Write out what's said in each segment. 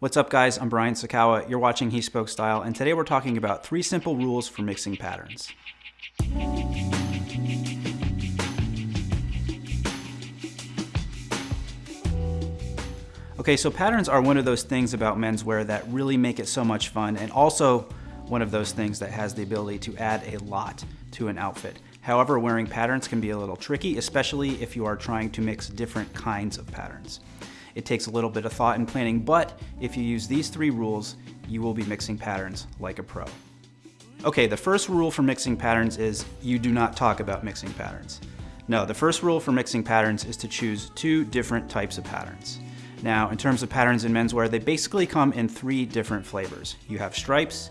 What's up guys, I'm Brian Sacawa, you're watching He Spoke Style, and today we're talking about three simple rules for mixing patterns. Okay, so patterns are one of those things about menswear that really make it so much fun, and also one of those things that has the ability to add a lot to an outfit. However, wearing patterns can be a little tricky, especially if you are trying to mix different kinds of patterns. It takes a little bit of thought and planning, but if you use these three rules, you will be mixing patterns like a pro. Okay, the first rule for mixing patterns is you do not talk about mixing patterns. No, the first rule for mixing patterns is to choose two different types of patterns. Now, in terms of patterns in menswear, they basically come in three different flavors. You have stripes,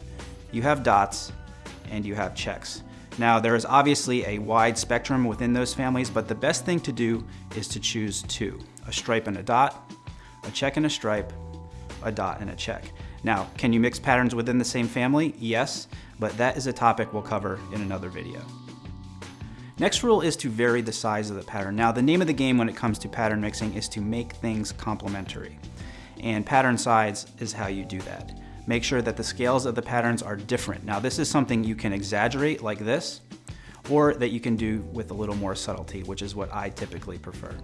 you have dots, and you have checks. Now, there is obviously a wide spectrum within those families, but the best thing to do is to choose two, a stripe and a dot, a check and a stripe, a dot and a check. Now, can you mix patterns within the same family? Yes, but that is a topic we'll cover in another video. Next rule is to vary the size of the pattern. Now, the name of the game when it comes to pattern mixing is to make things complementary. And pattern size is how you do that. Make sure that the scales of the patterns are different. Now, this is something you can exaggerate like this, or that you can do with a little more subtlety, which is what I typically prefer.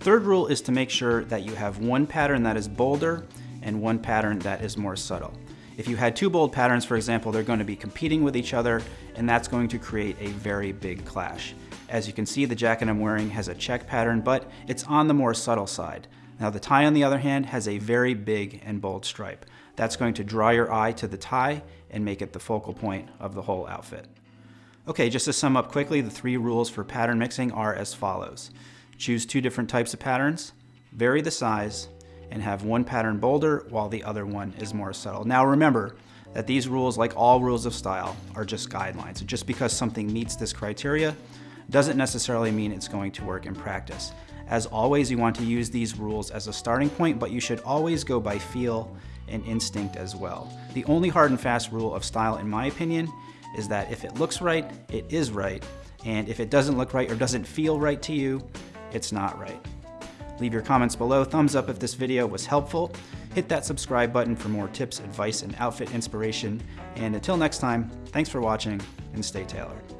Third rule is to make sure that you have one pattern that is bolder and one pattern that is more subtle. If you had two bold patterns, for example, they're going to be competing with each other, and that's going to create a very big clash. As you can see, the jacket I'm wearing has a check pattern, but it's on the more subtle side. Now the tie, on the other hand, has a very big and bold stripe. That's going to draw your eye to the tie and make it the focal point of the whole outfit. Okay, just to sum up quickly, the three rules for pattern mixing are as follows. Choose two different types of patterns, vary the size, and have one pattern bolder while the other one is more subtle. Now remember that these rules, like all rules of style, are just guidelines. Just because something meets this criteria doesn't necessarily mean it's going to work in practice. As always, you want to use these rules as a starting point, but you should always go by feel and instinct as well. The only hard and fast rule of style, in my opinion, is that if it looks right, it is right, and if it doesn't look right or doesn't feel right to you, it's not right. Leave your comments below, thumbs up if this video was helpful, hit that subscribe button for more tips, advice, and outfit inspiration, and until next time, thanks for watching, and stay tailored.